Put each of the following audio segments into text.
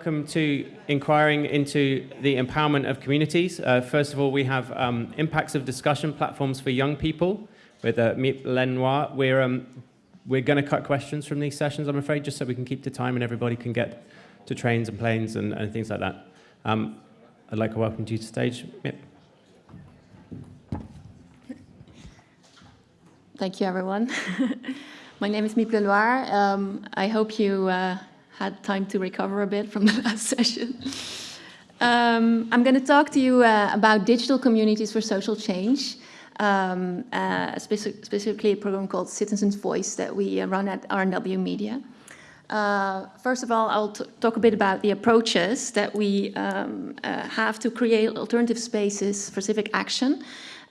welcome to inquiring into the empowerment of communities. Uh, first of all, we have um, impacts of discussion platforms for young people with uh, Lenoir. We're, um, we're going to cut questions from these sessions, I'm afraid, just so we can keep the time and everybody can get to trains and planes and, and things like that. Um, I'd like to welcome you to stage. Miep. Thank you, everyone. My name is Miep Lenoir. Um, I hope you uh, had time to recover a bit from the last session. Um, I'm going to talk to you uh, about digital communities for social change, um, uh, speci specifically a program called Citizens Voice that we uh, run at RNW Media. Uh, first of all, I'll talk a bit about the approaches that we um, uh, have to create alternative spaces for civic action,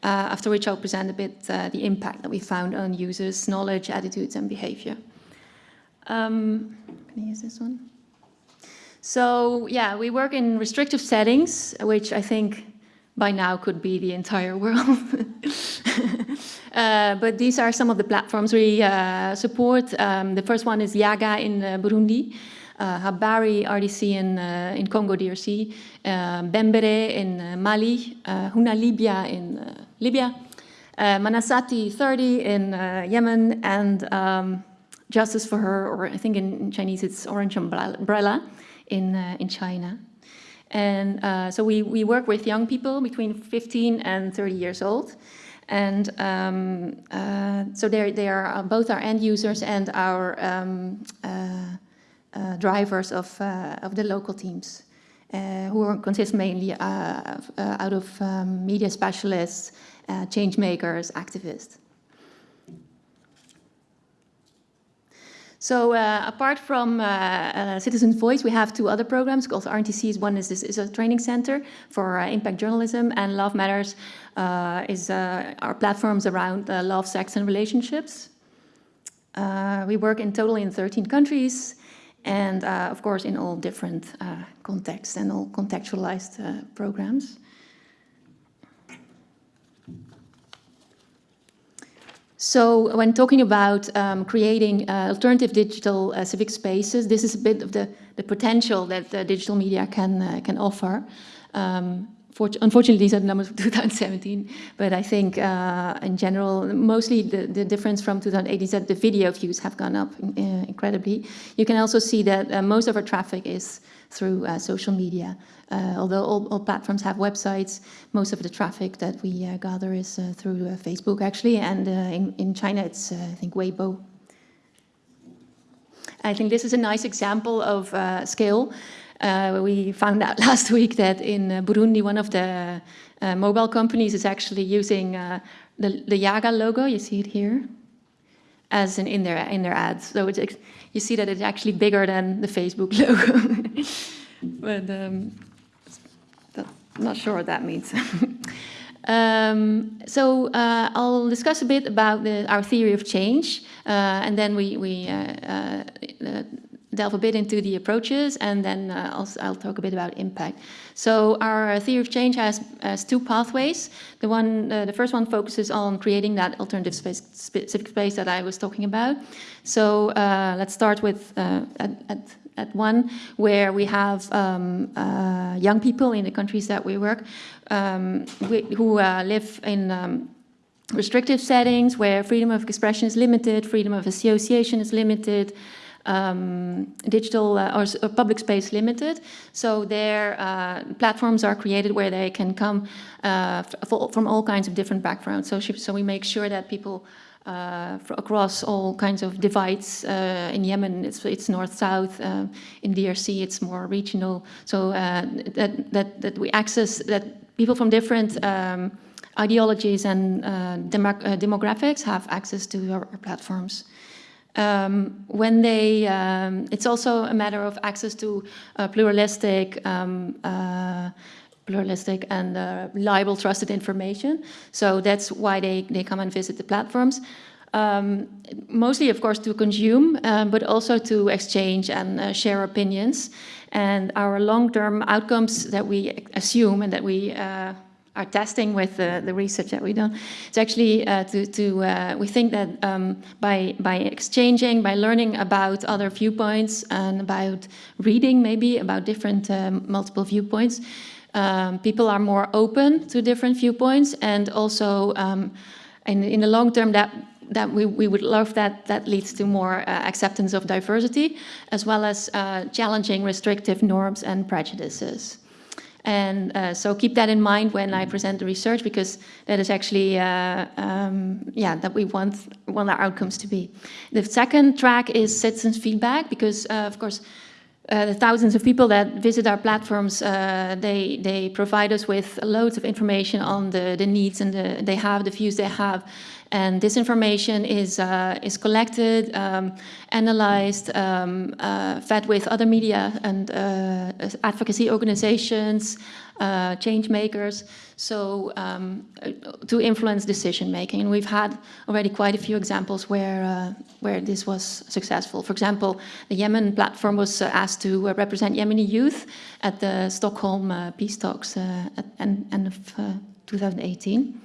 uh, after which I'll present a bit the impact that we found on users' knowledge, attitudes, and behavior. Um, use this one? So yeah, we work in restrictive settings, which I think by now could be the entire world. uh, but these are some of the platforms we uh, support. Um, the first one is Yaga in uh, Burundi, uh, Habari RDC in, uh, in Congo DRC, uh, Benbere in Mali, Huna Libya in Libya, Manasati 30 in Yemen, and um, Justice for Her, or I think in Chinese it's Orange Umbrella in, uh, in China. And uh, so we, we work with young people between 15 and 30 years old. And um, uh, so they are uh, both our end users and our um, uh, uh, drivers of, of the local teams, who consist mainly out of um, media specialists, change makers, activists. So uh, apart from uh, uh, Citizen Voice, we have two other programs called RNTCs. One is, is, is a training center for uh, impact journalism and Love Matters uh, is uh, our platforms around love, sex and relationships. we work in total in 13 countries and of course in all different contexts and all contextualized programs. So when talking about um, creating uh, alternative digital uh, civic spaces, this is a bit of the, the potential that the digital media can, uh, can offer. Um, unfortunately, these are the numbers of 2017, but I think uh, in general, mostly the, the difference from 2018 is that the video views have gone up uh, incredibly. You can also see that uh, most of our traffic is through uh, social media. Uh, although all, all, platforms have websites, most of the traffic that we uh, gather is through Facebook actually, and in, in China it's, I think, Weibo. I think this is a nice example of scale. Uh, we found out last week that in uh, Burundi, one of the uh, mobile companies is actually using the, the Yaga logo, you see it here, as in, in, their, in their ads. So it's, you see that it's actually bigger than the Facebook logo. but um, I'm not sure what that means. um, so uh, I'll discuss a bit about the, our theory of change, uh, and then we, we uh, delve a bit into the approaches and then uh, I'll, I'll, talk a bit about impact. So our theory of change has, has two pathways. The one, uh, the first one focuses on creating that alternative space, specific space that I was talking about. So uh, let's start with uh, at, at, at, one where we have um, uh, young people in the countries that we work um, who uh, live in um, restrictive settings where freedom of expression is limited, freedom of association is limited, um, digital uh, or, or, public space limited. So their uh, platforms are created where they can come uh, from all kinds of different backgrounds. So, so we make sure that people uh, across all kinds of divides. Uh, in Yemen, it's, it's north-south. Uh, in DRC, it's more regional. So that, that, that we access, that people from different um, ideologies and demographics have access to our, our platforms. Um, when they, um, it's also a matter of access to uh, pluralistic, um, uh, pluralistic and uh, reliable, trusted information. So that's why they, they come and visit the platforms. Um, mostly, of course, to consume, um, but also to exchange and uh, share opinions. And our long-term outcomes that we assume and that we uh, our testing with the, the research that we've done. It's actually uh, to, to uh, we think that um, by, by exchanging, by learning about other viewpoints and about reading maybe about different um, multiple viewpoints, um, people are more open to different viewpoints and also um, in, in the long term that that we, we would love that that leads to more uh, acceptance of diversity as well as uh, challenging restrictive norms and prejudices. And uh, so keep that in mind when I present the research because that is actually, uh, um, yeah, that we want, want our outcomes to be. The second track is citizens feedback because, uh, of course, uh, the thousands of people that visit our platforms, uh, they, they provide us with loads of information on the, the needs and the, they have, the views they have. And this information is, uh, is collected, um, analyzed, um, uh, fed with other media and uh, advocacy organizations, uh, change makers, so um, to influence decision making. And we've had already quite a few examples where, uh, where this was successful. For example, the Yemen platform was uh, asked to represent Yemeni youth at the Stockholm Peace Talks at end, end of 2018.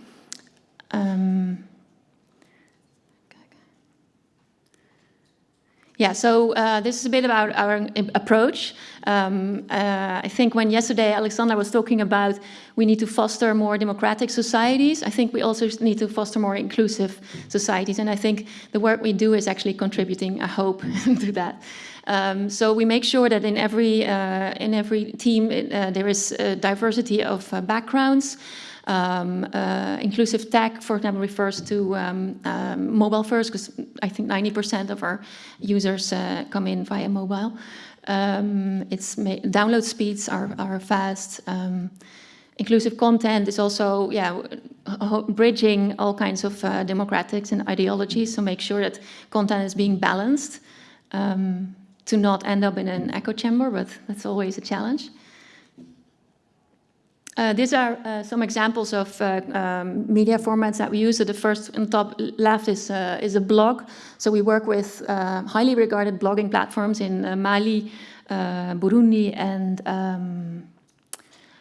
Yeah, so uh, this is a bit about our approach. Um, uh, I think when yesterday Alexandra was talking about we need to foster more democratic societies, I think we also need to foster more inclusive societies. And I think the work we do is actually contributing, I hope, to that. Um, so we make sure that in every, uh, in every team uh, there is diversity of uh, backgrounds, um, uh, inclusive tech, for example, refers to um, um, mobile first, because I think 90% of our users uh, come in via mobile. Um, its download speeds are, are fast. Um, inclusive content is also, yeah, bridging all kinds of uh, democratics and ideologies, so make sure that content is being balanced um, to not end up in an echo chamber, but that's always a challenge. Uh, these are uh, some examples of uh, um, media formats that we use. So the first on top left is, uh, is a blog. So we work with uh, highly regarded blogging platforms in uh, Mali, Burundi, and um,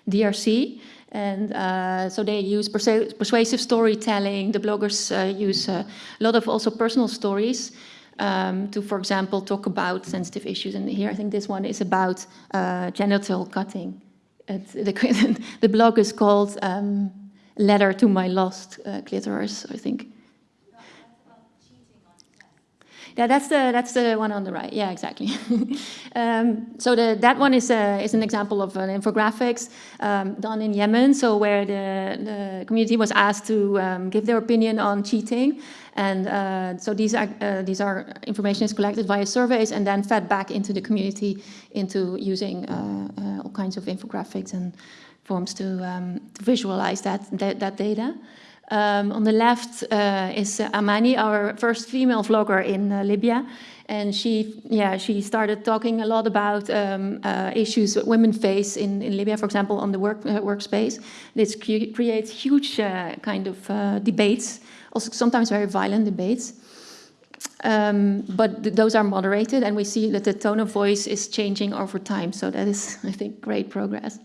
DRC. And so they use persuasive storytelling. The bloggers use a lot of also personal stories um, to, for example, talk about sensitive issues. And here I think this one is about genital cutting the, the blog is called um, Letter to My Lost uh, Clitoris, I think. Yeah, that's the that's the one on the right. Yeah, exactly. um, so the, that one is a, is an example of an infographics um, done in Yemen. So where the, the community was asked to um, give their opinion on cheating, and uh, so these are uh, these are information is collected via surveys and then fed back into the community into using uh, uh all kinds of infographics and forms to, um, to visualize that, that, that data. Um, on the left uh, is Amani, our first female vlogger in uh, Libya. And she, yeah, she started talking a lot about um, uh, issues that women face in, in Libya, for example, on the work, uh, workspace. This creates huge uh, kind of debates, also sometimes very violent debates. Um, but th those are moderated, and we see that the tone of voice is changing over time. So that is, I think, great progress.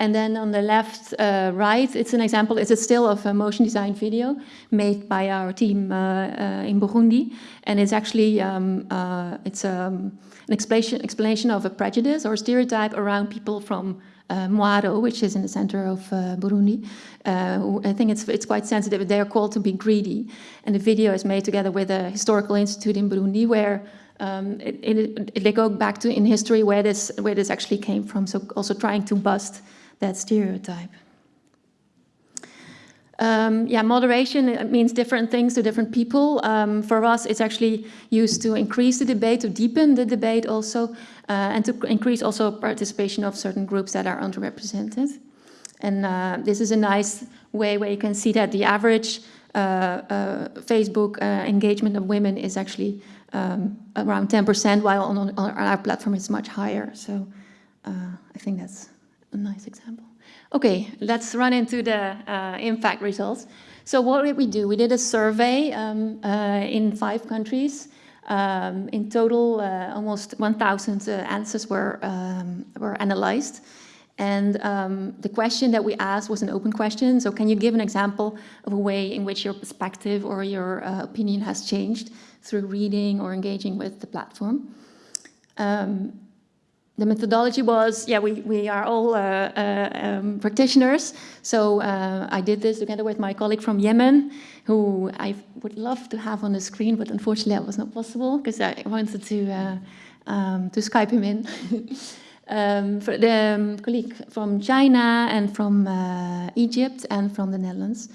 And then on the left, uh, right, it's an example, it's a still of a motion design video made by our team uh, uh, in Burundi. And it's actually, um, uh, it's um, an explanation, explanation of a prejudice or stereotype around people from uh, which is in the center of uh, Burundi. Uh, I think it's, it's quite sensitive. They are called to be greedy. And the video is made together with a historical institute in Burundi where um, it, it, it, they go back to in history where this, where this actually came from. So also trying to bust that stereotype. Um, yeah, moderation means different things to different people. Um, for us, it's actually used to increase the debate, to deepen the debate also, uh, and to increase also participation of certain groups that are underrepresented. And uh, this is a nice way where you can see that the average uh, uh Facebook uh, engagement of women is actually um, around 10%, while on, on, our platform it's much higher. So uh, I think that's a nice example. Okay, let's run into the impact results. So what did we do? We did a survey um, in five countries. Um, in total, uh, almost 1,000 uh, answers were, um, were analyzed. And um, the question that we asked was an open question. So can you give an example of a way in which your perspective or your uh, opinion has changed through reading or engaging with the platform? Um, the methodology was, yeah, we, we are all uh, uh, um, practitioners. So uh, I did this together with my colleague from Yemen, who I would love to have on the screen, but unfortunately that was not possible because I wanted to, uh, um, to Skype him in. um, for the um, colleague from China and from uh, Egypt and from the Netherlands.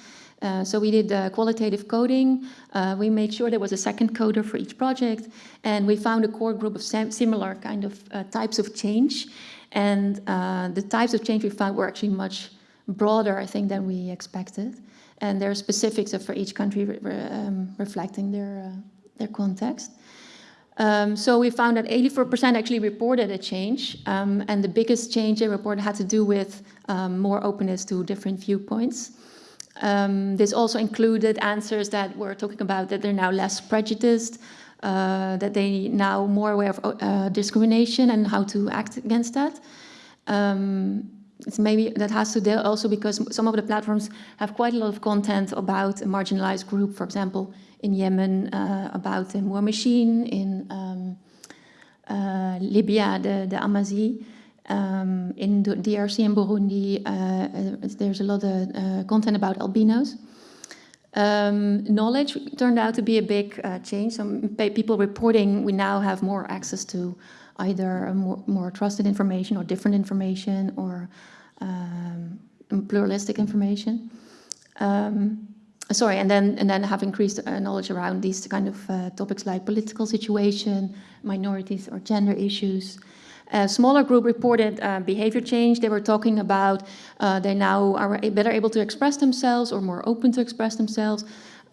Uh, so we did uh, qualitative coding. Uh, we made sure there was a second coder for each project, and we found a core group of similar kind of uh, types of change. And uh, the types of change we found were actually much broader, I think, than we expected. And there are specifics for each country re um, reflecting their their context. Um, so we found that 84% actually reported a change, um, and the biggest change they reported had to do with um, more openness to different viewpoints. Um, this also included answers that were talking about that they're now less prejudiced, uh, that they now more aware of uh, discrimination and how to act against that. Um, it's maybe that has to do also because some of the platforms have quite a lot of content about a marginalized group, for example, in Yemen, uh, about the Muhamasheen, in um, uh, Libya, the, the Amazigh. Um, in the DRC and Burundi, uh, uh, there's a lot of uh, content about albinos. Um, knowledge turned out to be a big uh, change. Some people reporting we now have more access to either more, more, trusted information or different information or um, pluralistic information. Um, sorry, and then and then have increased uh, knowledge around these kind of uh, topics like political situation, minorities or gender issues. A smaller group reported uh, behavior change. They were talking about uh, they now are better able to express themselves or more open to express themselves,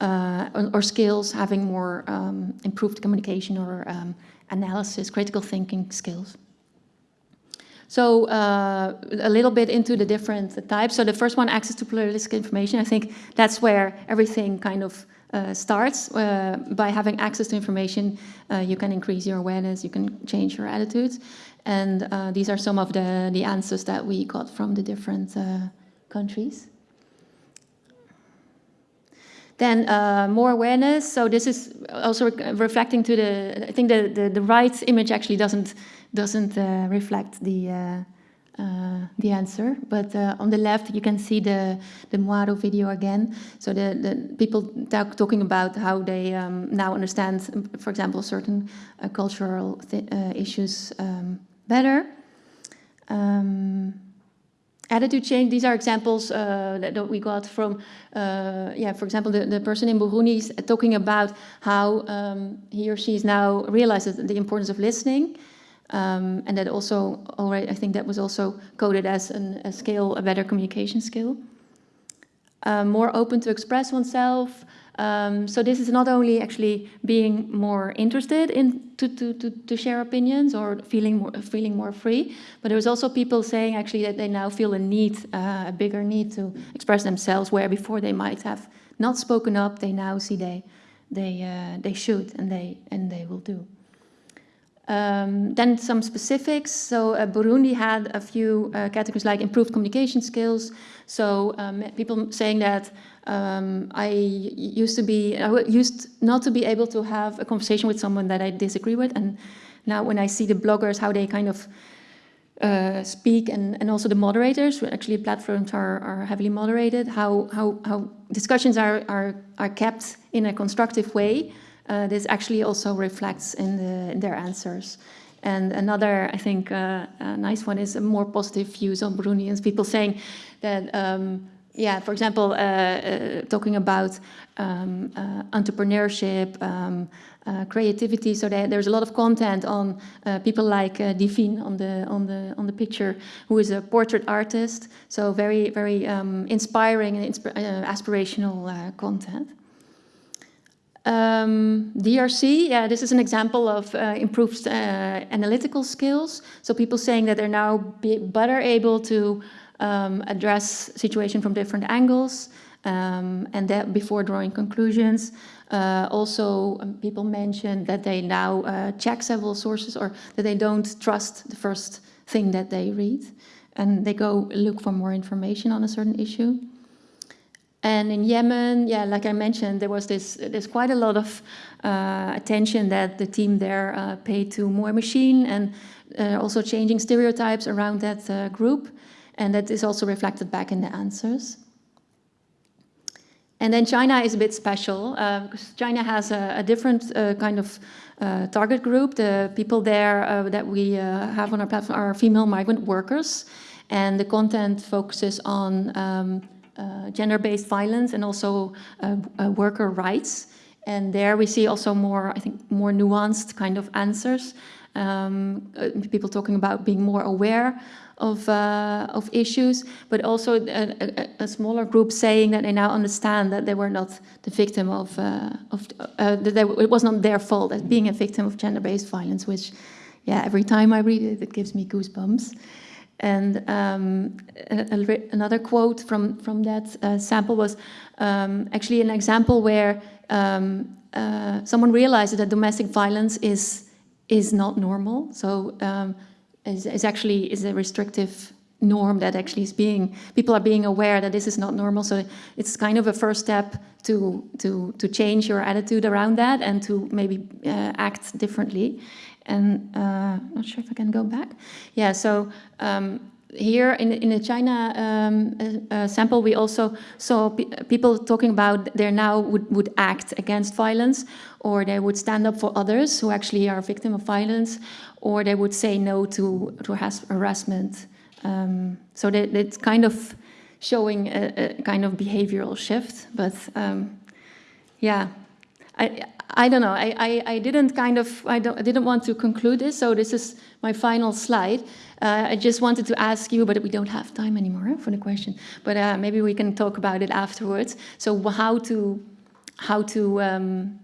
uh, or, or, skills having more um, improved communication or um, analysis, critical thinking skills. So uh, a little bit into the different types. So the first one, access to pluralistic information. I think that's where everything kind of uh, starts. Uh, by having access to information, uh, you can increase your awareness, you can change your attitudes. And uh, these are some of the, the answers that we got from the different uh, countries. Then uh, more awareness. So this is also re reflecting to the. I think the, the, the right image actually doesn't doesn't uh, reflect the uh, uh, the answer. But on the left, you can see the the Mwaro video again. So the, the people talk, talking about how they um, now understand, for example, certain cultural issues um, better. Um, attitude change, these are examples uh, that, that, we got from, uh, yeah, for example, the, the person in Burundi is talking about how um, he or she is now realizes the importance of listening. Um, and that also already, I think that was also coded as an, a skill, a better communication skill. Uh, more open to express oneself, um, so this is not only actually being more interested in to, to, to, to, share opinions or feeling more, feeling more free, but there's also people saying actually that they now feel a need, uh, a bigger need to express themselves where before they might have not spoken up, they now see they, they, uh, they should and they, and they will do. Um, then some specifics. So uh, Burundi had a few uh, categories like improved communication skills. So um, people saying that um, I used to be, I used not to be able to have a conversation with someone that I disagree with. And now when I see the bloggers, how they kind of uh, speak and, and also the moderators, actually platforms are, are heavily moderated, how, how, how discussions are, are, are kept in a constructive way. Uh, this actually also reflects in, the, in their answers. And another, I think, uh, nice one is a more positive views on Burundians, people saying that um, yeah, for example, uh, uh, talking about um, uh, entrepreneurship, um, creativity. So there, there's a lot of content on people like uh, Divine on the on the on the picture, who is a portrait artist. So very very um, inspiring and insp aspirational content. Um, DRC, yeah, this is an example of improved analytical skills. So people saying that they're now better able to um, address situation from different angles, um, and that before drawing conclusions. Uh, also, um, people mentioned that they now uh, check several sources or that they don't trust the first thing that they read. and they go look for more information on a certain issue. And in Yemen, yeah, like I mentioned, there was this, there's quite a lot of uh, attention that the team there uh, paid to Muhamasheen and uh, also changing stereotypes around that uh, group. And that is also reflected back in the answers. And then China is a bit special uh, because China has a, a different uh, kind of target group. The people there that we have on our platform are female migrant workers. And the content focuses on um, gender-based violence and also worker rights. And there we see also more, I think, more nuanced kind of answers. Um, people talking about being more aware of, uh, of issues, but also a, a, a, smaller group saying that they now understand that they were not the victim of, uh, of uh, that they, it was not their fault as being a victim of gender-based violence, which, yeah, every time I read it, it gives me goosebumps. And um, another quote from, from that uh, sample was um, actually an example where um, uh, someone realized that domestic violence is, is not normal. So um, is, is actually is a restrictive norm that actually is being people are being aware that this is not normal so it's kind of a first step to to to change your attitude around that and to maybe uh, act differently and uh, not sure if I can go back yeah so um, here in, in the China um, uh, uh sample, we also saw pe people talking about they now would, would act against violence or they would stand up for others who actually are a victim of violence or they would say no to, to harassment. Um, so that, it's kind of showing a, a, kind of behavioral shift, but um, yeah, I, I don't know, I, I, I didn't kind of, I, I didn't want to conclude this, so this is my final slide. Uh, I just wanted to ask you, but we don't have time anymore for the question, but uh, maybe we can talk about it afterwards. So how to, how to um,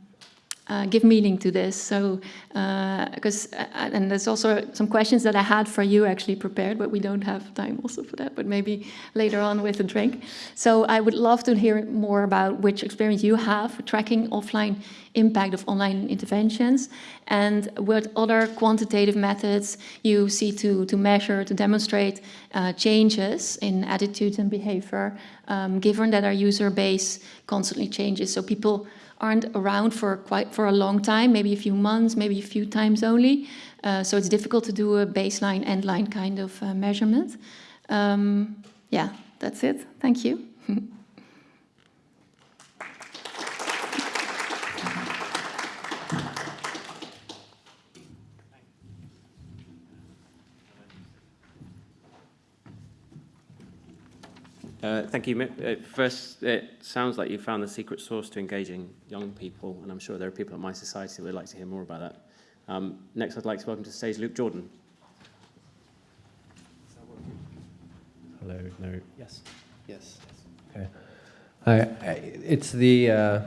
uh, give meaning to this. So, because, uh, uh, and there's also some questions that I had for you actually prepared, but we don't have time also for that, but maybe later on with a drink. So I would love to hear more about which experience you have tracking offline impact of online interventions and what other quantitative methods you see to, to measure, to demonstrate uh, changes in attitudes and behavior, um, given that our user base constantly changes. So people aren't around for quite for a long time, maybe a few months, maybe a few times only. Uh, so it's difficult to do a baseline end line kind of uh, measurement. Um, yeah, that's it. Thank you. Uh, thank you. First, it sounds like you found the secret sauce to engaging young people, and I'm sure there are people at mySociety that would like to hear more about that. Um, next, I'd like to welcome to the stage Luke Jordan. Hello, no. Yes. Yes. Okay. Hi, it's the uh,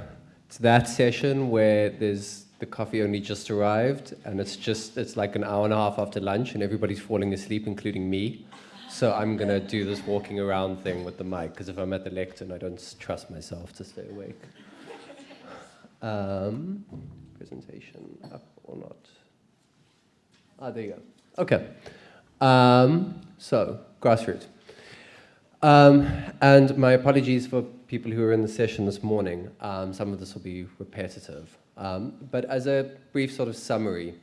it's that session where there's the coffee only just arrived, and it's just it's like an hour and a half after lunch, and everybody's falling asleep, including me. So I'm going to do this walking around thing with the mic, because if I'm at the lectern, I don't trust myself to stay awake. Um, presentation up or not? Ah, there you go. Okay. Um, so, grassroots. Um, and my apologies for people who are in the session this morning. Um, some of this will be repetitive. Um, but as a brief sort of summary,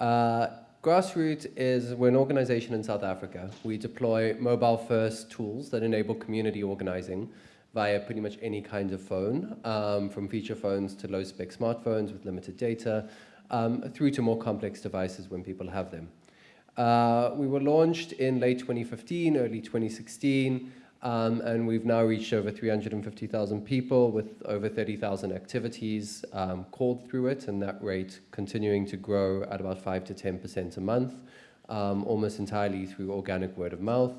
uh, Grassroot is, we're an organization in South Africa. We deploy mobile-first tools that enable community organizing via pretty much any kind of phone, um, from feature phones to low-spec smartphones with limited data, um, through to more complex devices when people have them. Uh, we were launched in late 2015, early 2016, um, and we've now reached over 350,000 people with over 30,000 activities um, called through it, and that rate continuing to grow at about 5 to 10% a month, um, almost entirely through organic word of mouth.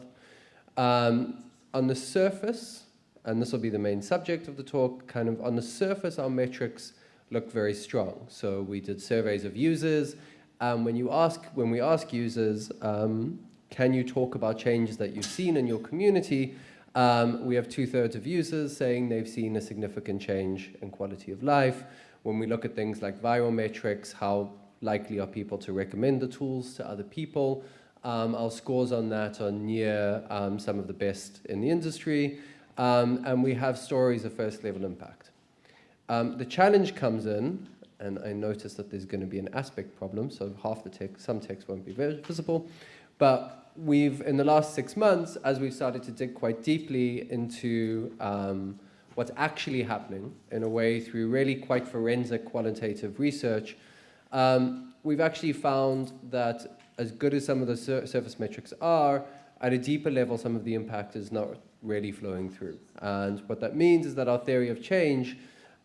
Um, on the surface, and this will be the main subject of the talk, kind of on the surface, our metrics look very strong. So we did surveys of users. When, you ask, when we ask users, um, can you talk about changes that you've seen in your community? Um, we have two-thirds of users saying they've seen a significant change in quality of life. When we look at things like viral metrics, how likely are people to recommend the tools to other people? Um, our scores on that are near um, some of the best in the industry, um, and we have stories of first level impact. Um, the challenge comes in, and I notice that there's going to be an aspect problem, so half the text, some text won't be visible, but we've, in the last six months, as we've started to dig quite deeply into um, what's actually happening in a way through really quite forensic qualitative research, um, we've actually found that as good as some of the sur surface metrics are, at a deeper level, some of the impact is not really flowing through. And what that means is that our theory of change,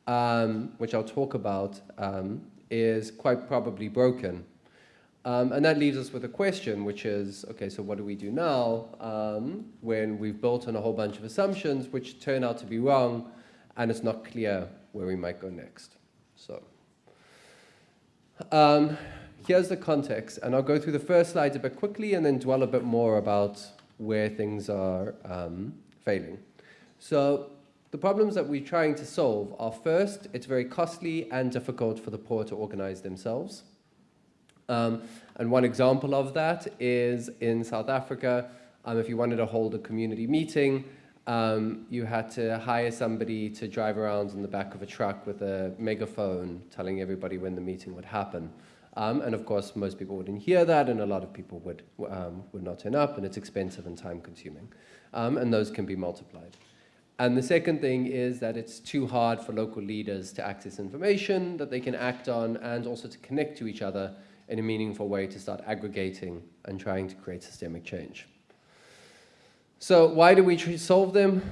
um, which I'll talk about, um, is quite probably broken. Um, and that leaves us with a question, which is, okay, so what do we do now um, when we've built on a whole bunch of assumptions which turn out to be wrong and it's not clear where we might go next? So um, here's the context, and I'll go through the first slides a bit quickly and then dwell a bit more about where things are um, failing. So the problems that we're trying to solve are first, it's very costly and difficult for the poor to organize themselves. Um, and one example of that is in South Africa, um, if you wanted to hold a community meeting, um, you had to hire somebody to drive around in the back of a truck with a megaphone telling everybody when the meeting would happen. Um, and of course, most people wouldn't hear that, and a lot of people would, um, would not turn up, and it's expensive and time consuming. Um, and those can be multiplied. And the second thing is that it's too hard for local leaders to access information that they can act on and also to connect to each other in a meaningful way to start aggregating and trying to create systemic change. So why do we solve them?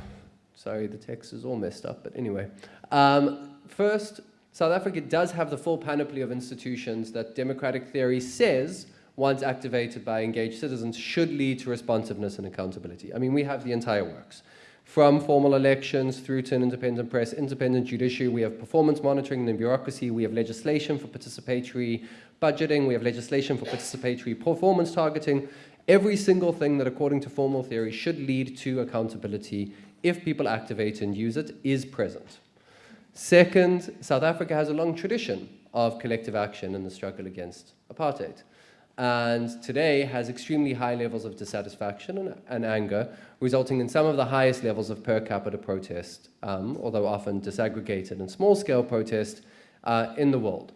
Sorry, the text is all messed up, but anyway. Um, first, South Africa does have the full panoply of institutions that democratic theory says, once activated by engaged citizens, should lead to responsiveness and accountability. I mean, we have the entire works. From formal elections through to an independent press, independent judiciary, we have performance monitoring and bureaucracy, we have legislation for participatory budgeting, we have legislation for participatory performance targeting, every single thing that according to formal theory should lead to accountability if people activate and use it is present. Second, South Africa has a long tradition of collective action in the struggle against apartheid and today has extremely high levels of dissatisfaction and, and, anger, resulting in some of the highest levels of per capita protest, um, although often disaggregated and small-scale protest uh, in the world.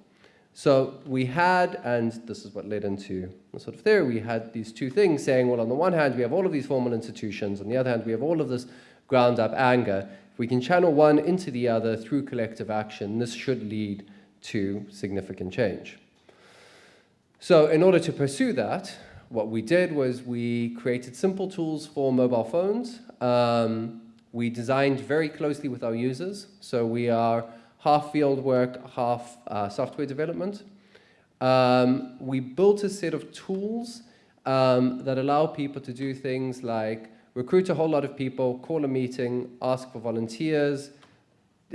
So we had, and this is what led into the sort of theory, we had these two things saying, well, on the one hand, we have all of these formal institutions, on the other hand, we have all of this ground-up anger. If we can channel one into the other through collective action, this should lead to significant change. So in order to pursue that, what we did was we created simple tools for mobile phones. Um, we designed very closely with our users. So we are half field work, half uh, software development. Um, we built a set of tools um, that allow people to do things like recruit a whole lot of people, call a meeting, ask for volunteers,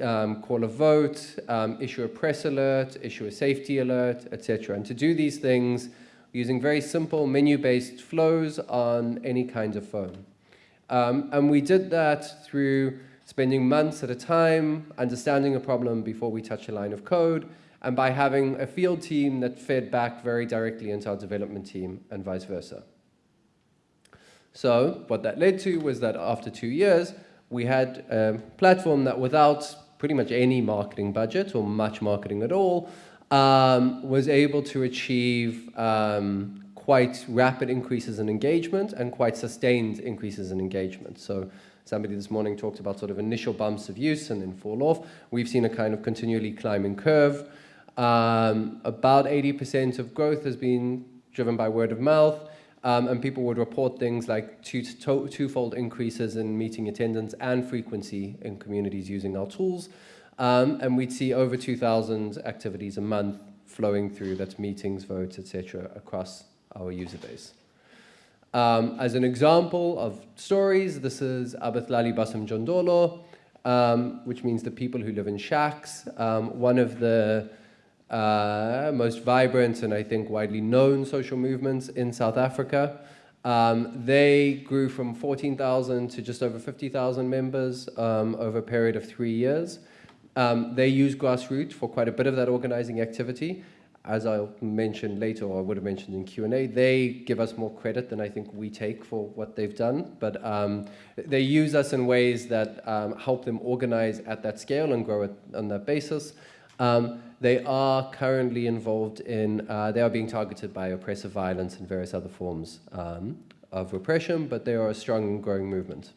um, call a vote, um, issue a press alert, issue a safety alert, etc. And to do these things using very simple menu-based flows on any kind of phone. Um, and we did that through spending months at a time, understanding a problem before we touch a line of code, and by having a field team that fed back very directly into our development team and vice versa. So what that led to was that after two years, we had a platform that without pretty much any marketing budget or much marketing at all, um, was able to achieve um, quite rapid increases in engagement and quite sustained increases in engagement. So somebody this morning talked about sort of initial bumps of use and then fall off. We've seen a kind of continually climbing curve. Um, about 80% of growth has been driven by word of mouth. Um, and people would report things like twofold increases in meeting attendance and frequency in communities using our tools. Um, and we'd see over 2,000 activities a month flowing through, that's meetings, votes, etc., across our user base. Um, as an example of stories, this is Abahlali Basemjondolo, um, which means the people who live in shacks. Um, one of the uh, most vibrant and I think widely known social movements in South Africa. Um, they grew from 14,000 to just over 50,000 members um, over a period of three years. Um, they use Grassroot for quite a bit of that organizing activity. As I'll mention later, or I would have mentioned in Q&A, they give us more credit than I think we take for what they've done. But um, they use us in ways that um, help them organize at that scale and grow it on that basis. Um, they are currently involved in, uh, they are being targeted by oppressive violence and various other forms um, of repression, but they are a strong and growing movement.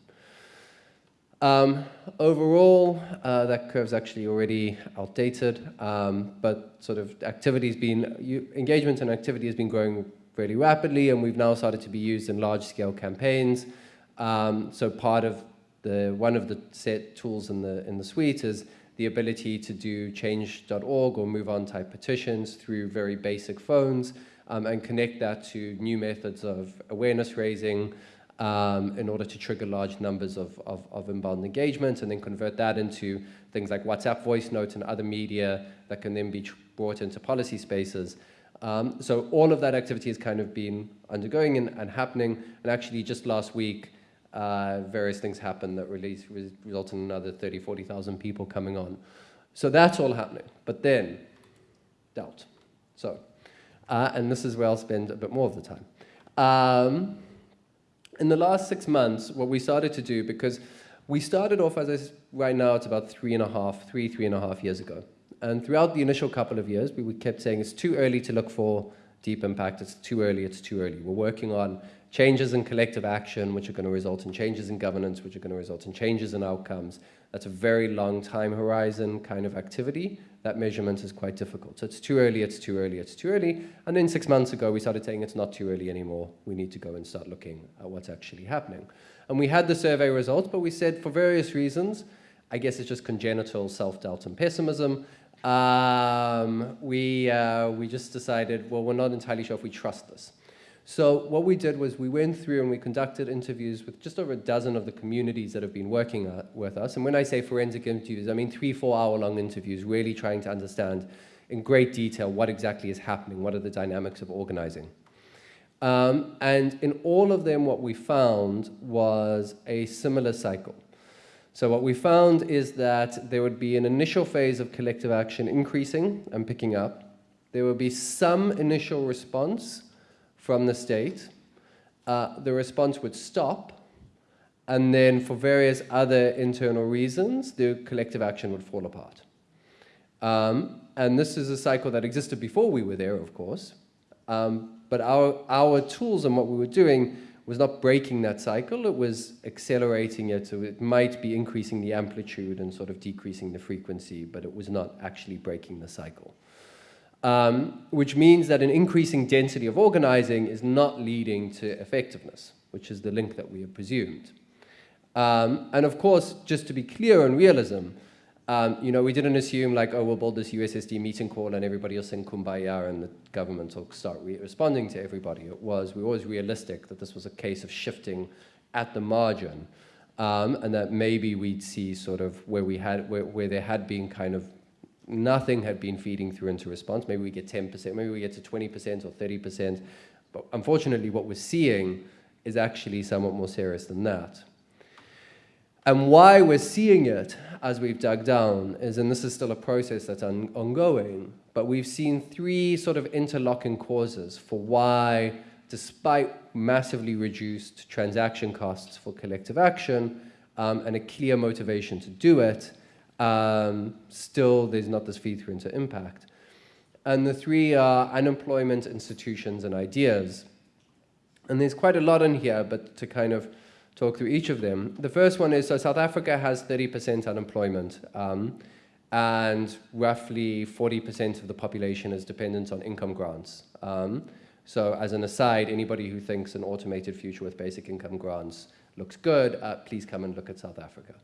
Um, overall, uh, that curve's actually already outdated, um, but sort of activity has been, you, engagement and activity has been growing really rapidly, and we've now started to be used in large-scale campaigns. Um, so part of the, one of the set tools in the, in the suite is the ability to do change.org or MoveOn type petitions through very basic phones um, and connect that to new methods of awareness raising, um, in order to trigger large numbers of, of, of, inbound engagement and then convert that into things like WhatsApp voice notes and other media that can then be brought into policy spaces. Um, so all of that activity has kind of been undergoing and, and happening. And actually just last week, uh, various things happened that release, resulted in another 30, 40,000 people coming on. So that's all happening. But then, doubt. So, uh, and this is where I'll spend a bit more of the time. Um, in the last six months, what we started to do, because we started off as I, right now, it's about three and a half, three, three and a half years ago. And throughout the initial couple of years, we kept saying it's too early to look for deep impact. It's too early, it's too early. We're working on changes in collective action, which are going to result in changes in governance, which are going to result in changes in outcomes. That's a very long time horizon kind of activity. That measurement is quite difficult. So it's too early, it's too early, it's too early. And then six months ago, we started saying it's not too early anymore. We need to go and start looking at what's actually happening. And we had the survey results, but we said for various reasons, I guess it's just congenital self-doubt and pessimism, um, we, uh, we just decided, well, we're not entirely sure if we trust this. So what we did was we went through and we conducted interviews with just over a dozen of the communities that have been working with us. And when I say forensic interviews, I mean three, four hour long interviews, really trying to understand in great detail what exactly is happening, what are the dynamics of organizing. Um, and in all of them, what we found was a similar cycle. So what we found is that there would be an initial phase of collective action increasing and picking up. There would be some initial response from the state, uh, the response would stop, and then for various other internal reasons, the collective action would fall apart. Um, and this is a cycle that existed before we were there, of course. Um, but our, our tools and what we were doing was not breaking that cycle, it was accelerating it, so it might be increasing the amplitude and sort of decreasing the frequency, but it was not actually breaking the cycle um, which means that an increasing density of organizing is not leading to effectiveness, which is the link that we have presumed. Um, and of course, just to be clear on realism, um, you know, we didn't assume like, oh, we'll build this USSD meeting call and everybody will sing kumbaya and the government will start re responding to everybody. It was, we were always realistic that this was a case of shifting at the margin um, and that maybe we'd see sort of where we had, where, where there had been kind of nothing had been feeding through into response. Maybe we get 10%, maybe we get to 20% or 30%. But unfortunately, what we're seeing is actually somewhat more serious than that. And why we're seeing it as we've dug down is, and this is still a process that's on, ongoing, but we've seen three sort of interlocking causes for why, despite massively reduced transaction costs for collective action um, and a clear motivation to do it, um, still there's not this feed through into impact. And the three are unemployment, institutions, and ideas. And there's quite a lot in here, but to kind of talk through each of them. The first one is, so South Africa has 30% unemployment, um, and roughly 40% of the population is dependent on income grants. Um, so as an aside, anybody who thinks an automated future with basic income grants looks good, uh, please come and look at South Africa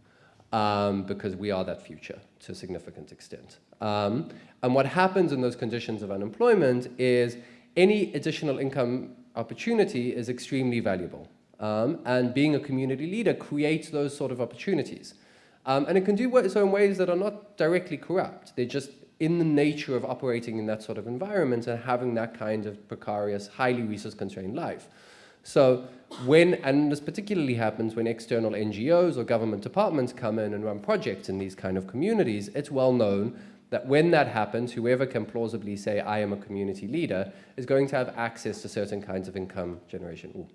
um, because we are that future to a significant extent. Um, and what happens in those conditions of unemployment is any additional income opportunity is extremely valuable. Um, and being a community leader creates those sort of opportunities. Um, and it can do so in ways that are not directly corrupt. They're just in the nature of operating in that sort of environment and having that kind of precarious, highly resource-constrained life. So when, and this particularly happens when external NGOs or government departments come in and run projects in these kind of communities, it's well known that when that happens, whoever can plausibly say, I am a community leader, is going to have access to certain kinds of income generation.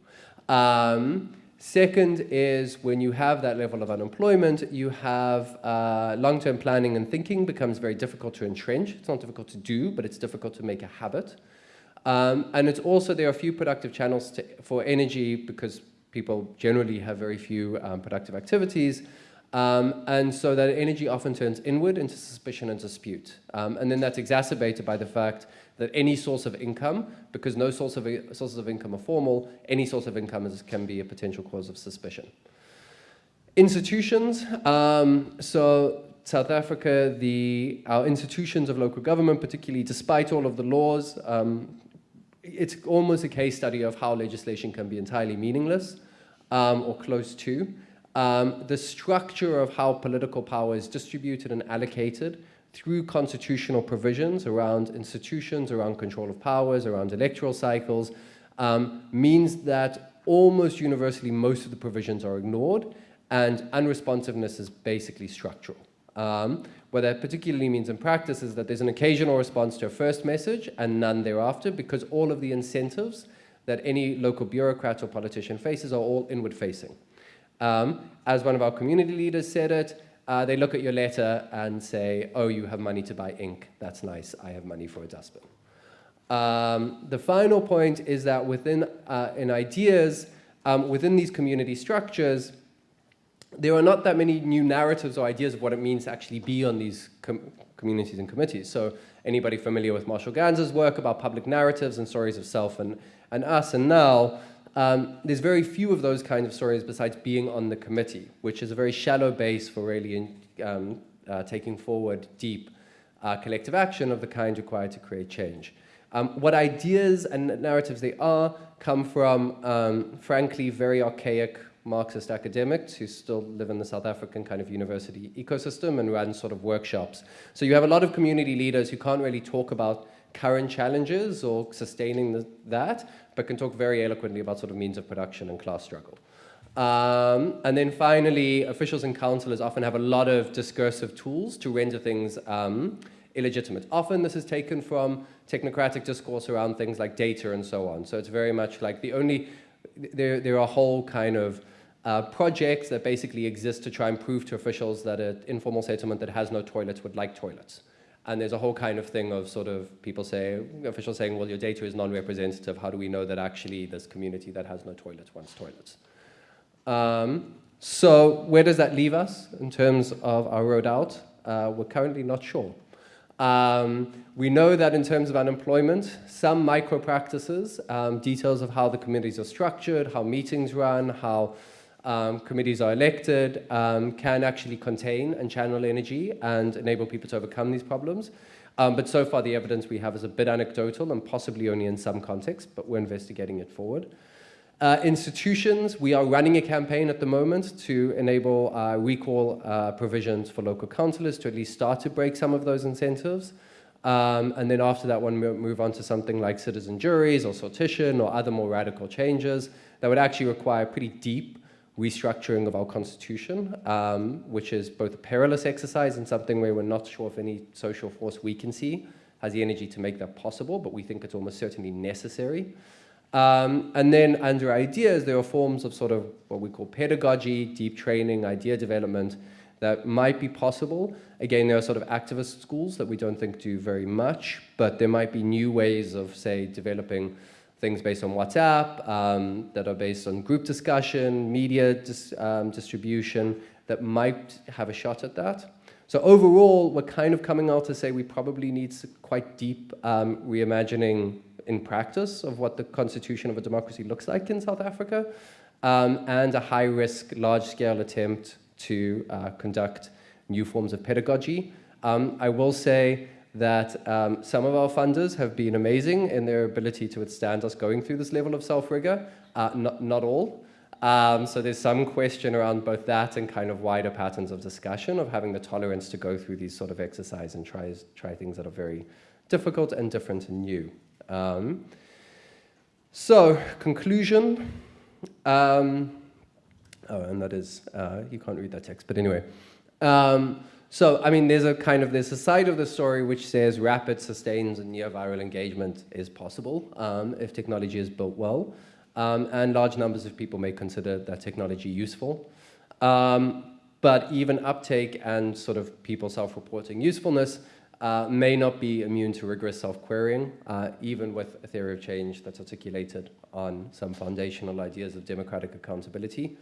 Um, second is when you have that level of unemployment, you have uh, long-term planning and thinking becomes very difficult to entrench. It's not difficult to do, but it's difficult to make a habit. Um, and it's also, there are few productive channels to, for energy because people generally have very few um, productive activities. Um, and so that energy often turns inward into suspicion and dispute. Um, and then that's exacerbated by the fact that any source of income, because no source of, sources of income are formal, any source of income is, can be a potential cause of suspicion. Institutions, um, so South Africa, the, our institutions of local government, particularly despite all of the laws, um, it's almost a case study of how legislation can be entirely meaningless um, or close to. Um, the structure of how political power is distributed and allocated through constitutional provisions around institutions, around control of powers, around electoral cycles, um, means that almost universally most of the provisions are ignored and unresponsiveness is basically structural. Um, what that particularly means in practice is that there's an occasional response to a first message and none thereafter because all of the incentives that any local bureaucrat or politician faces are all inward facing. Um, as one of our community leaders said it, uh, they look at your letter and say, oh, you have money to buy ink. That's nice. I have money for a dustbin. Um, the final point is that within uh, in ideas, um, within these community structures, there are not that many new narratives or ideas of what it means to actually be on these com communities and committees. So anybody familiar with Marshall Ganz's work about public narratives and stories of self and, and us and now, um, there's very few of those kinds of stories besides being on the committee, which is a very shallow base for really in, um, uh, taking forward deep uh, collective action of the kind required to create change. Um, what ideas and narratives they are come from, um, frankly, very archaic Marxist academics who still live in the South African kind of university ecosystem and run sort of workshops. So you have a lot of community leaders who can't really talk about current challenges or sustaining the, that, but can talk very eloquently about sort of means of production and class struggle. Um, and then finally, officials and councillors often have a lot of discursive tools to render things um, illegitimate. Often this is taken from technocratic discourse around things like data and so on. So it's very much like the only, there, there are whole kind of uh, projects that basically exist to try and prove to officials that an informal settlement that has no toilets would like toilets. And there's a whole kind of thing of sort of people say, officials saying, well, your data is non-representative. How do we know that actually this community that has no toilets wants toilets? Um, so where does that leave us in terms of our road out? Uh, we're currently not sure. Um, we know that in terms of unemployment, some micro practices, um, details of how the communities are structured, how meetings run, how um, committees are elected um, can actually contain and channel energy and enable people to overcome these problems. Um, but so far the evidence we have is a bit anecdotal and possibly only in some context, but we're investigating it forward. Uh, institutions, we are running a campaign at the moment to enable uh, recall uh, provisions for local councillors to at least start to break some of those incentives. Um, and then after that one, move on to something like citizen juries or sortition or other more radical changes that would actually require pretty deep restructuring of our constitution, um, which is both a perilous exercise and something where we're not sure if any social force we can see has the energy to make that possible, but we think it's almost certainly necessary. Um, and then under ideas, there are forms of sort of what we call pedagogy, deep training, idea development that might be possible. Again, there are sort of activist schools that we don't think do very much, but there might be new ways of, say, developing things based on WhatsApp, um, that are based on group discussion, media dis um, distribution, that might have a shot at that. So overall, we're kind of coming out to say we probably need quite deep um, reimagining in practice of what the constitution of a democracy looks like in South Africa, um, and a high-risk, large-scale attempt to uh, conduct new forms of pedagogy. Um, I will say that um, some of our funders have been amazing in their ability to withstand us going through this level of self-rigor, uh, not, not all. Um, so there's some question around both that and kind of wider patterns of discussion of having the tolerance to go through these sort of exercise and try, try things that are very difficult and different and new. Um, so, conclusion. Um, oh, and that is, uh, you can't read that text, but anyway. Um, so, I mean, there's a kind of, there's a side of the story which says rapid, sustained, and near viral engagement is possible um, if technology is built well. Um, and large numbers of people may consider that technology useful. Um, but even uptake and sort of people self-reporting usefulness uh, may not be immune to rigorous self-querying, uh, even with a theory of change that's articulated on some foundational ideas of democratic accountability.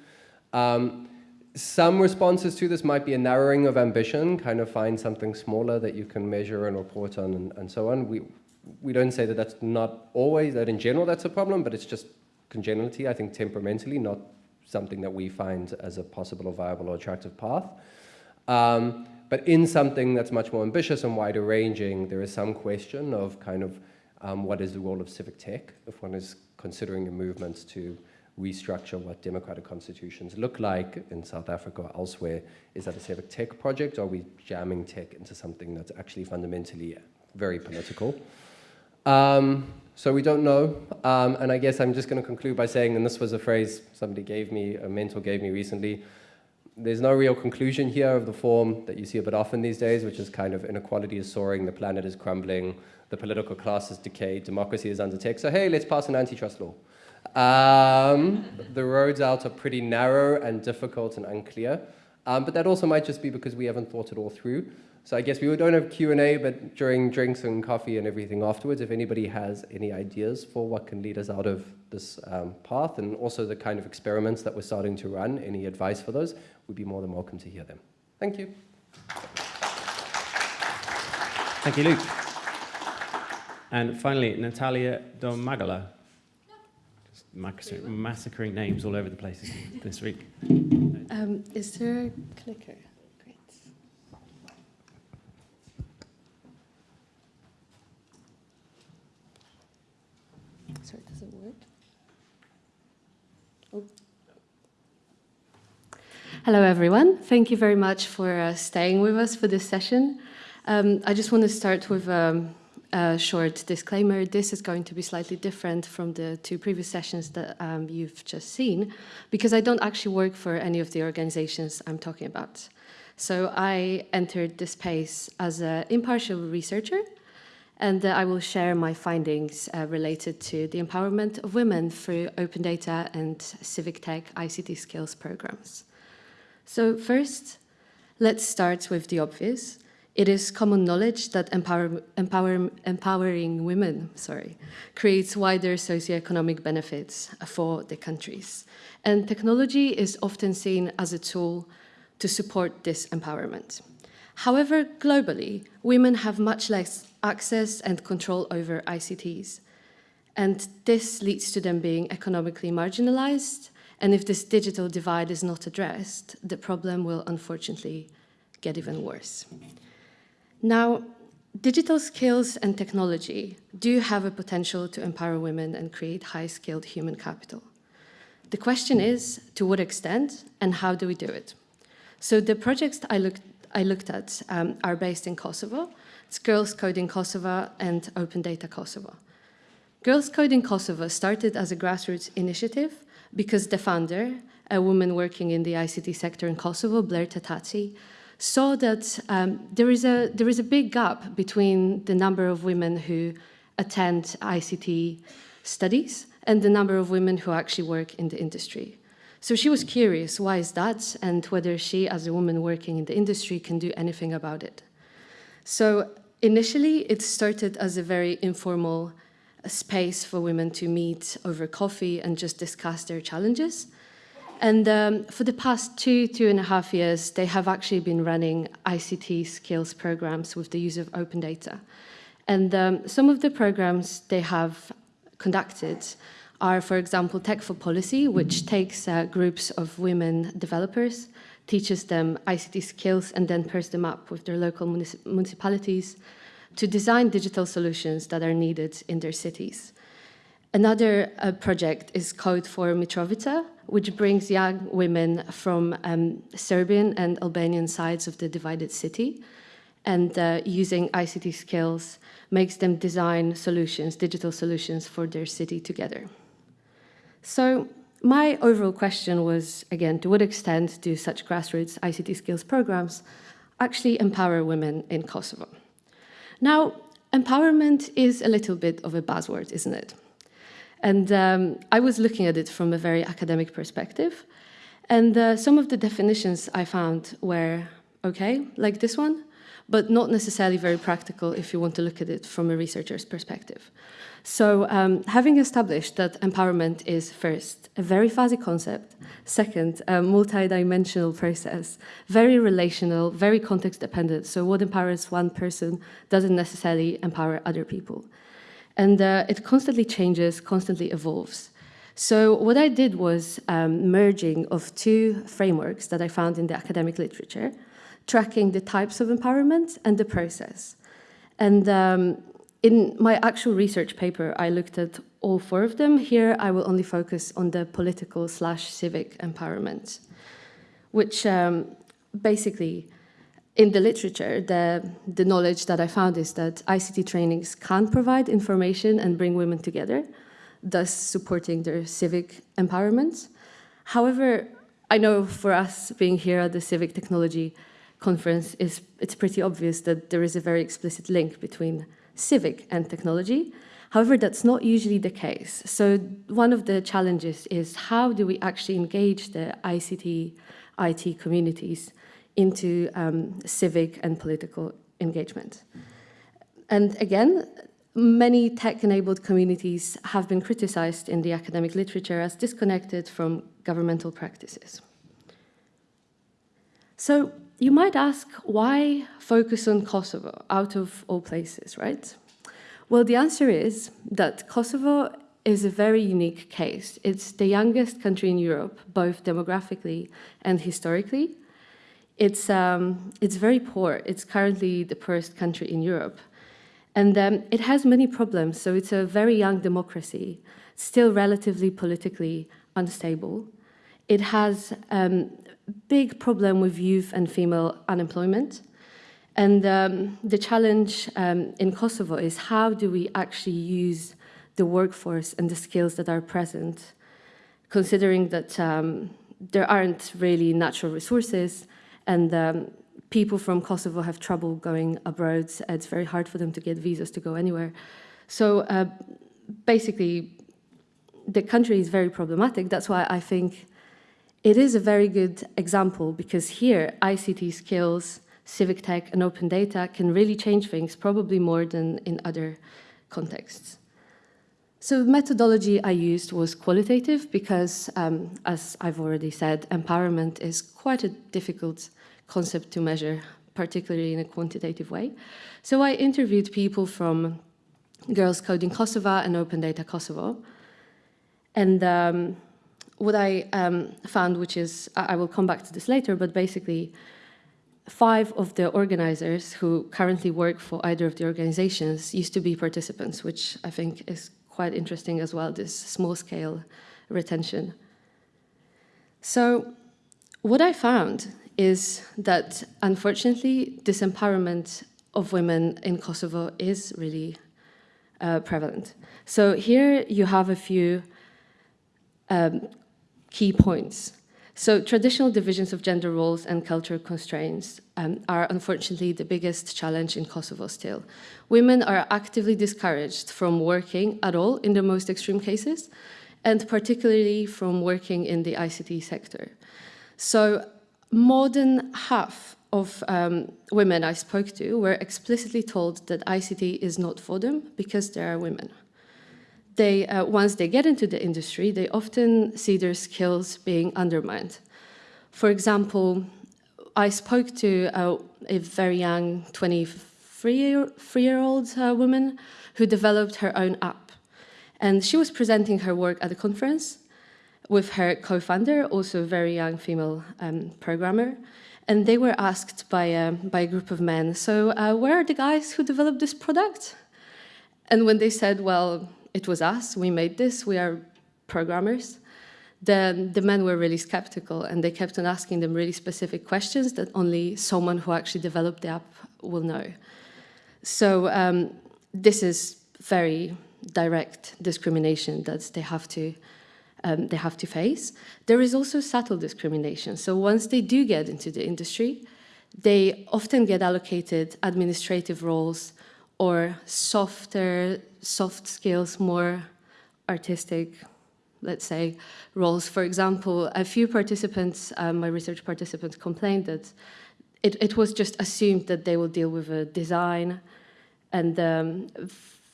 Um, some responses to this might be a narrowing of ambition, kind of find something smaller that you can measure and report on and, and so on. We, we don't say that that's not always, that in general that's a problem, but it's just congenitally, I think temperamentally, not something that we find as a possible or viable or attractive path. Um, but in something that's much more ambitious and wider ranging, there is some question of kind of um, what is the role of civic tech if one is considering a movement to restructure what democratic constitutions look like in South Africa or elsewhere. Is that a civic tech project or are we jamming tech into something that's actually fundamentally very political? Um, so we don't know. Um, and I guess I'm just going to conclude by saying, and this was a phrase somebody gave me, a mentor gave me recently, there's no real conclusion here of the form that you see a bit often these days, which is kind of inequality is soaring, the planet is crumbling, the political class is decayed, democracy is under attack. So hey, let's pass an antitrust law. Um, the roads out are pretty narrow and difficult and unclear. Um, but that also might just be because we haven't thought it all through. So I guess we don't have Q&A, but during drinks and coffee and everything afterwards, if anybody has any ideas for what can lead us out of this um, path and also the kind of experiments that we're starting to run, any advice for those, we'd be more than welcome to hear them. Thank you. Thank you, Luke. And finally, Natalia Domagala. Massacring, names all over the place this week. Um, is there a clicker? Great. Sorry, does it work? Oh. Hello, everyone. Thank you very much for uh, staying with us for this session. Um, I just want to start with um, a short disclaimer. This is going to be slightly different from the two previous sessions that um, you've just seen, because I don't actually work for any of the organizations I'm talking about. So I entered this space as an impartial researcher and uh, I will share my findings uh, related to the empowerment of women through open data and civic tech ICT skills programs. So first, let's start with the obvious. It is common knowledge that empower, empower, empowering women sorry, creates wider socioeconomic benefits for the countries. And technology is often seen as a tool to support this empowerment. However, globally, women have much less access and control over ICTs. And this leads to them being economically marginalized. And if this digital divide is not addressed, the problem will unfortunately get even worse. Now, digital skills and technology do have a potential to empower women and create high-skilled human capital. The question is, to what extent and how do we do it? So the projects I looked, I looked at um, are based in Kosovo, it's Girls Coding Kosovo and Open Data Kosovo. Girls Coding Kosovo started as a grassroots initiative because the founder, a woman working in the ICT sector in Kosovo, Blerta Thaçi, saw that um, there, is a, there is a big gap between the number of women who attend ICT studies and the number of women who actually work in the industry. So she was curious, why is that, and whether she, as a woman working in the industry, can do anything about it. So initially, it started as a very informal space for women to meet over coffee and just discuss their challenges. And um, for the past two, two and a half years, they have actually been running ICT skills programs with the use of open data. And um, some of the programs they have conducted are, for example, Tech for Policy, which takes uh, groups of women developers teaches them ICT skills and then pairs them up with their local municip municipalities to design digital solutions that are needed in their cities. Another uh, project is Code for Mitrovica, which brings young women from um, Serbian and Albanian sides of the divided city and uh, using ICT skills makes them design solutions, digital solutions for their city together. So my overall question was, again, to what extent do such grassroots ICT skills programs actually empower women in Kosovo. Now, empowerment is a little bit of a buzzword, isn't it? And um, I was looking at it from a very academic perspective. And uh, some of the definitions I found were okay, like this one, but not necessarily very practical if you want to look at it from a researcher's perspective. So um, having established that empowerment is first, a very fuzzy concept, second, a multi-dimensional process, very relational, very context dependent. So what empowers one person doesn't necessarily empower other people. And uh, it constantly changes, constantly evolves. So what I did was um, merging of two frameworks that I found in the academic literature, tracking the types of empowerment and the process. And um, in my actual research paper, I looked at all four of them. Here, I will only focus on the political slash civic empowerment, which um, basically, in the literature, the, the knowledge that I found is that ICT trainings can provide information and bring women together, thus supporting their civic empowerment. However, I know for us being here at the Civic Technology Conference, is, it's pretty obvious that there is a very explicit link between civic and technology. However, that's not usually the case. So one of the challenges is how do we actually engage the ICT, IT communities into um, civic and political engagement. And again, many tech-enabled communities have been criticized in the academic literature as disconnected from governmental practices. So you might ask, why focus on Kosovo out of all places, right? Well, the answer is that Kosovo is a very unique case. It's the youngest country in Europe, both demographically and historically. It's, um, it's very poor. It's currently the poorest country in Europe. And um, it has many problems. So it's a very young democracy, still relatively politically unstable. It has um, big problem with youth and female unemployment. And um, the challenge um, in Kosovo is how do we actually use the workforce and the skills that are present, considering that um, there aren't really natural resources and um, people from Kosovo have trouble going abroad. It's very hard for them to get visas to go anywhere. So uh, basically, the country is very problematic. That's why I think it is a very good example because here ICT skills, civic tech and open data can really change things probably more than in other contexts. So the methodology I used was qualitative because, um, as I've already said, empowerment is quite a difficult concept to measure, particularly in a quantitative way. So I interviewed people from Girls Coding Kosovo and Open Data Kosovo. And um, what I um, found, which is, I will come back to this later, but basically five of the organizers who currently work for either of the organizations used to be participants, which I think is quite interesting as well, this small scale retention. So what I found is that unfortunately disempowerment of women in Kosovo is really uh, prevalent. So here you have a few um, key points. So traditional divisions of gender roles and cultural constraints um, are unfortunately the biggest challenge in Kosovo still. Women are actively discouraged from working at all in the most extreme cases, and particularly from working in the ICT sector. So more than half of um, women I spoke to were explicitly told that ICT is not for them because they are women they, uh, once they get into the industry, they often see their skills being undermined. For example, I spoke to a, a very young 23-year-old uh, woman who developed her own app. And she was presenting her work at a conference with her co-founder, also a very young female um, programmer. And they were asked by a, by a group of men, so uh, where are the guys who developed this product? And when they said, well, it was us, we made this, we are programmers, then the men were really skeptical and they kept on asking them really specific questions that only someone who actually developed the app will know. So um, this is very direct discrimination that they have to um, they have to face. There is also subtle discrimination. So once they do get into the industry, they often get allocated administrative roles or softer, soft skills, more artistic, let's say, roles. For example, a few participants, um, my research participants complained that it, it was just assumed that they will deal with a design and um,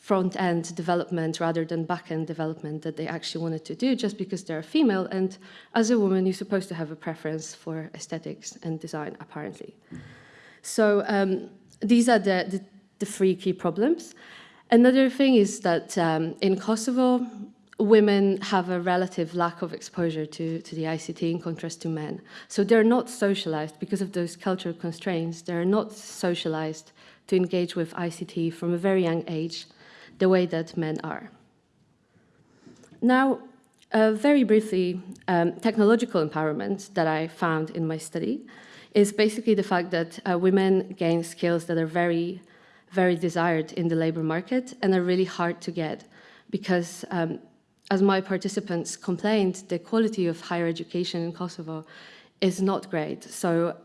front-end development rather than back-end development that they actually wanted to do just because they're female. And as a woman, you're supposed to have a preference for aesthetics and design, apparently. So um, these are the, the, the, three key problems. Another thing is that um, in Kosovo, women have a relative lack of exposure to, to the ICT in contrast to men. So they're not socialized because of those cultural constraints. They're not socialized to engage with ICT from a very young age the way that men are. Now, uh, very briefly, um, technological empowerment that I found in my study is basically the fact that uh, women gain skills that are very, very desired in the labor market and are really hard to get because um, as my participants complained, the quality of higher education in Kosovo is not great. So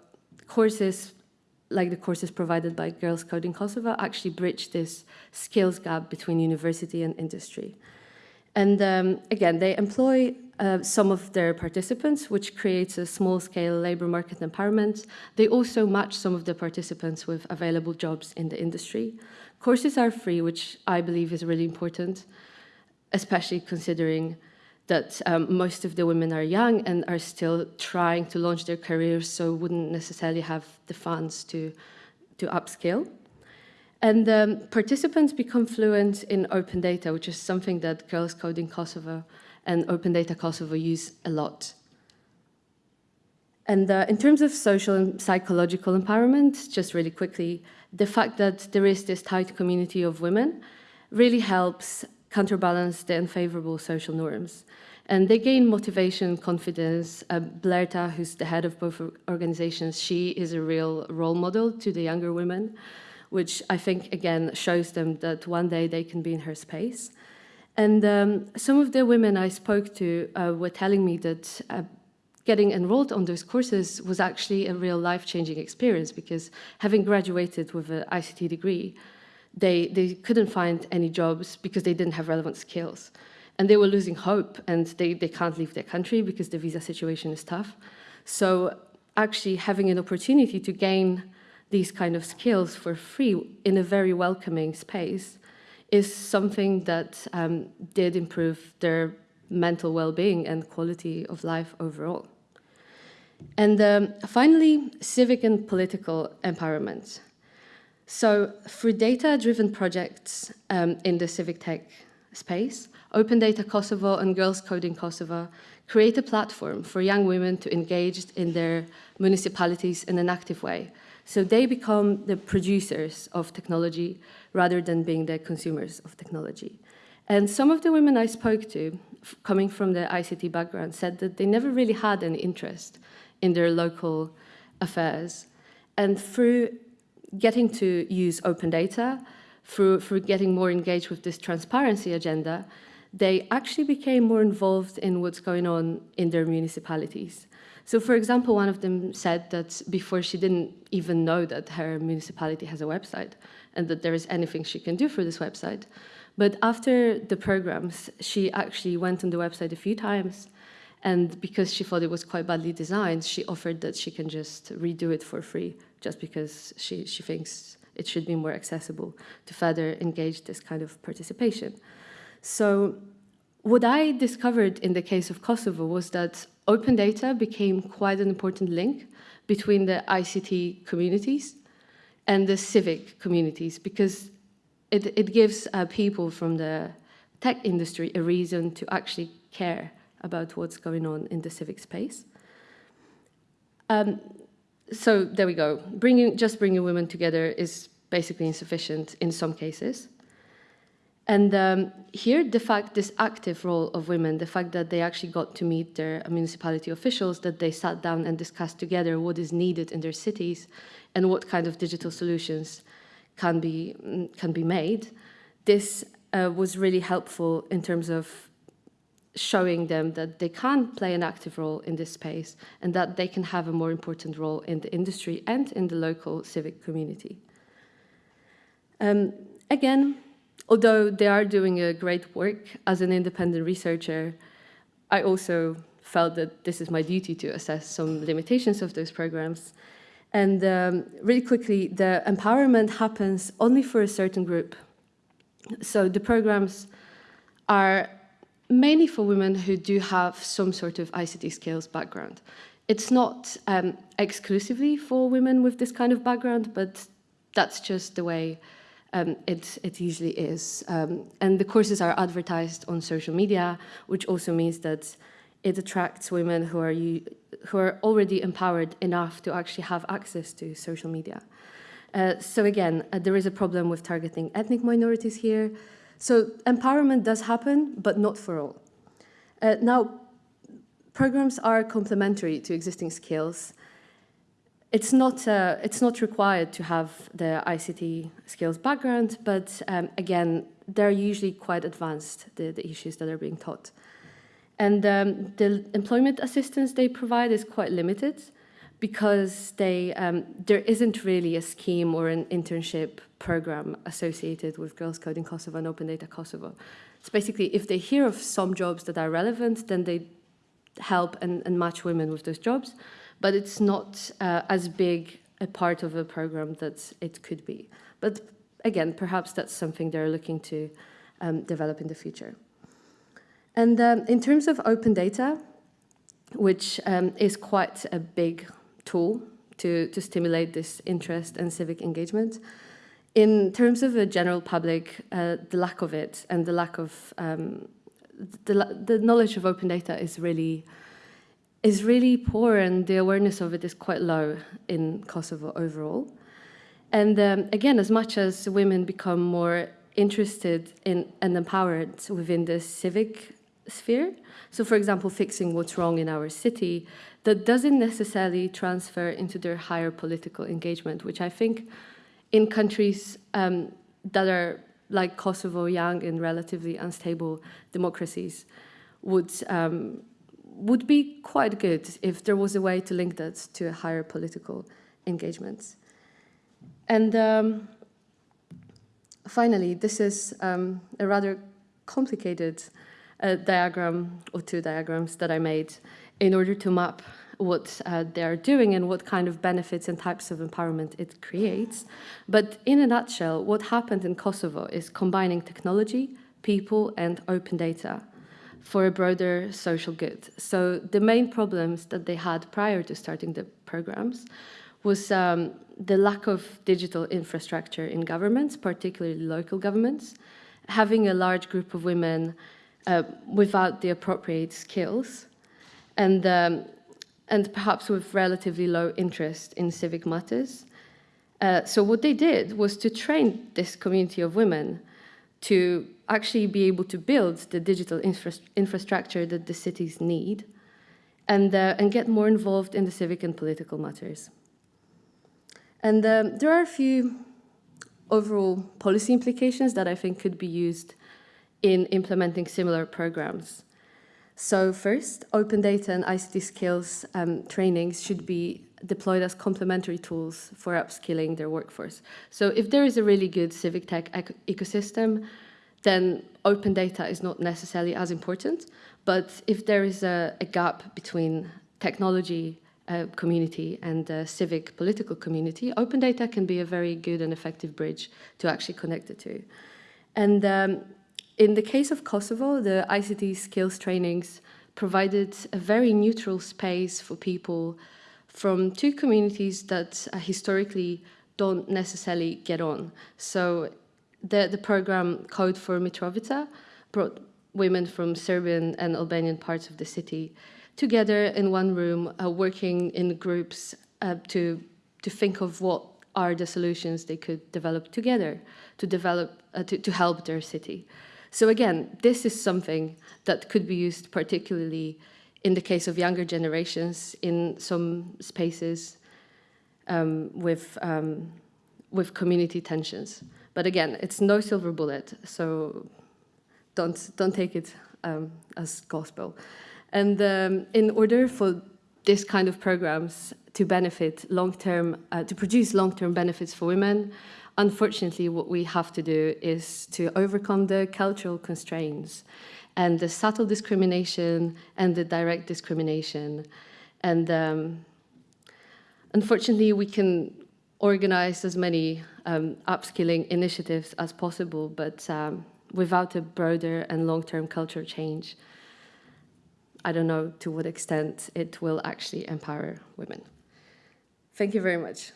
courses like the courses provided by Girls Coding Kosovo actually bridge this skills gap between university and industry. And um, again, they employ uh, some of their participants, which creates a small-scale labor market empowerment. They also match some of the participants with available jobs in the industry. Courses are free, which I believe is really important especially considering that um, most of the women are young and are still trying to launch their careers, so wouldn't necessarily have the funds to, to upskill. And um, participants become fluent in open data, which is something that Girls Coding Kosovo and Open Data Kosovo use a lot. And uh, in terms of social and psychological empowerment, just really quickly, the fact that there is this tight community of women really helps counterbalance the unfavorable social norms. And they gain motivation, confidence. Uh, Blerta, who's the head of both organizations, she is a real role model to the younger women, which I think, again, shows them that one day they can be in her space. And um, some of the women I spoke to uh, were telling me that uh, getting enrolled on those courses was actually a real life-changing experience because having graduated with an ICT degree, they, they couldn't find any jobs because they didn't have relevant skills. And they were losing hope and they, they can't leave their country because the visa situation is tough. So actually having an opportunity to gain these kind of skills for free in a very welcoming space is something that um, did improve their mental well-being and quality of life overall. And um, finally, civic and political empowerment. So through data-driven projects um, in the civic tech space, Open Data Kosovo and Girls Coding Kosovo create a platform for young women to engage in their municipalities in an active way. So they become the producers of technology rather than being the consumers of technology. And some of the women I spoke to, coming from the ICT background, said that they never really had any interest in their local affairs. And through getting to use open data, through, through getting more engaged with this transparency agenda, they actually became more involved in what's going on in their municipalities. So for example, one of them said that before she didn't even know that her municipality has a website and that there is anything she can do for this website. But after the programs, she actually went on the website a few times and because she thought it was quite badly designed, she offered that she can just redo it for free just because she, she thinks it should be more accessible to further engage this kind of participation. So what I discovered in the case of Kosovo was that open data became quite an important link between the ICT communities and the civic communities because it, it gives uh, people from the tech industry a reason to actually care about what's going on in the civic space. Um, so there we go. Bringing, just bringing women together is basically insufficient in some cases. And um, here, the fact, this active role of women, the fact that they actually got to meet their municipality officials, that they sat down and discussed together what is needed in their cities and what kind of digital solutions can be, can be made, this uh, was really helpful in terms of showing them that they can play an active role in this space and that they can have a more important role in the industry and in the local civic community. Um, again, although they are doing a great work as an independent researcher, I also felt that this is my duty to assess some limitations of those programs. And um, really quickly, the empowerment happens only for a certain group. So the programs are mainly for women who do have some sort of ICT skills background. It's not um, exclusively for women with this kind of background, but that's just the way um, it, it usually is. Um, and the courses are advertised on social media, which also means that it attracts women who are, who are already empowered enough to actually have access to social media. Uh, so again, uh, there is a problem with targeting ethnic minorities here. So empowerment does happen, but not for all. Uh, now, programs are complementary to existing skills. It's not, uh, it's not required to have the ICT skills background, but um, again, they're usually quite advanced, the, the issues that are being taught. And um, the employment assistance they provide is quite limited because they, um, there isn't really a scheme or an internship program associated with Girls Coding Kosovo and Open Data Kosovo. It's basically if they hear of some jobs that are relevant, then they help and, and match women with those jobs, but it's not uh, as big a part of a program that it could be. But again, perhaps that's something they're looking to um, develop in the future. And um, in terms of open data, which um, is quite a big tool to, to stimulate this interest and civic engagement, in terms of the general public, uh, the lack of it and the lack of um, the, the knowledge of open data is really is really poor and the awareness of it is quite low in Kosovo overall. And um, again, as much as women become more interested in and empowered within the civic sphere, so for example, fixing what's wrong in our city, that doesn't necessarily transfer into their higher political engagement, which I think in countries um, that are like Kosovo, young and relatively unstable democracies, would um, would be quite good if there was a way to link that to a higher political engagement. And um, finally, this is um, a rather complicated uh, diagram or two diagrams that I made in order to map what uh, they are doing and what kind of benefits and types of empowerment it creates. But in a nutshell, what happened in Kosovo is combining technology, people, and open data for a broader social good. So the main problems that they had prior to starting the programs was um, the lack of digital infrastructure in governments, particularly local governments, having a large group of women uh, without the appropriate skills, and um, and perhaps with relatively low interest in civic matters. Uh, so what they did was to train this community of women to actually be able to build the digital infra infrastructure that the cities need and, uh, and get more involved in the civic and political matters. And um, there are a few overall policy implications that I think could be used in implementing similar programs. So first, open data and ICT skills um, trainings should be deployed as complementary tools for upskilling their workforce. So if there is a really good civic tech ecosystem, then open data is not necessarily as important. But if there is a, a gap between technology uh, community and civic political community, open data can be a very good and effective bridge to actually connect the two. And um, in the case of Kosovo, the ICT skills trainings provided a very neutral space for people from two communities that historically don't necessarily get on. So the, the program Code for Mitrovica brought women from Serbian and Albanian parts of the city together in one room, uh, working in groups uh, to, to think of what are the solutions they could develop together to develop uh, to, to help their city. So again, this is something that could be used particularly in the case of younger generations in some spaces um, with, um, with community tensions. But again, it's no silver bullet, so don't, don't take it um, as gospel. And um, in order for this kind of programs to benefit long-term, uh, to produce long-term benefits for women, unfortunately, what we have to do is to overcome the cultural constraints and the subtle discrimination and the direct discrimination. And um, unfortunately, we can organize as many um, upskilling initiatives as possible, but um, without a broader and long-term cultural change, I don't know to what extent it will actually empower women. Thank you very much.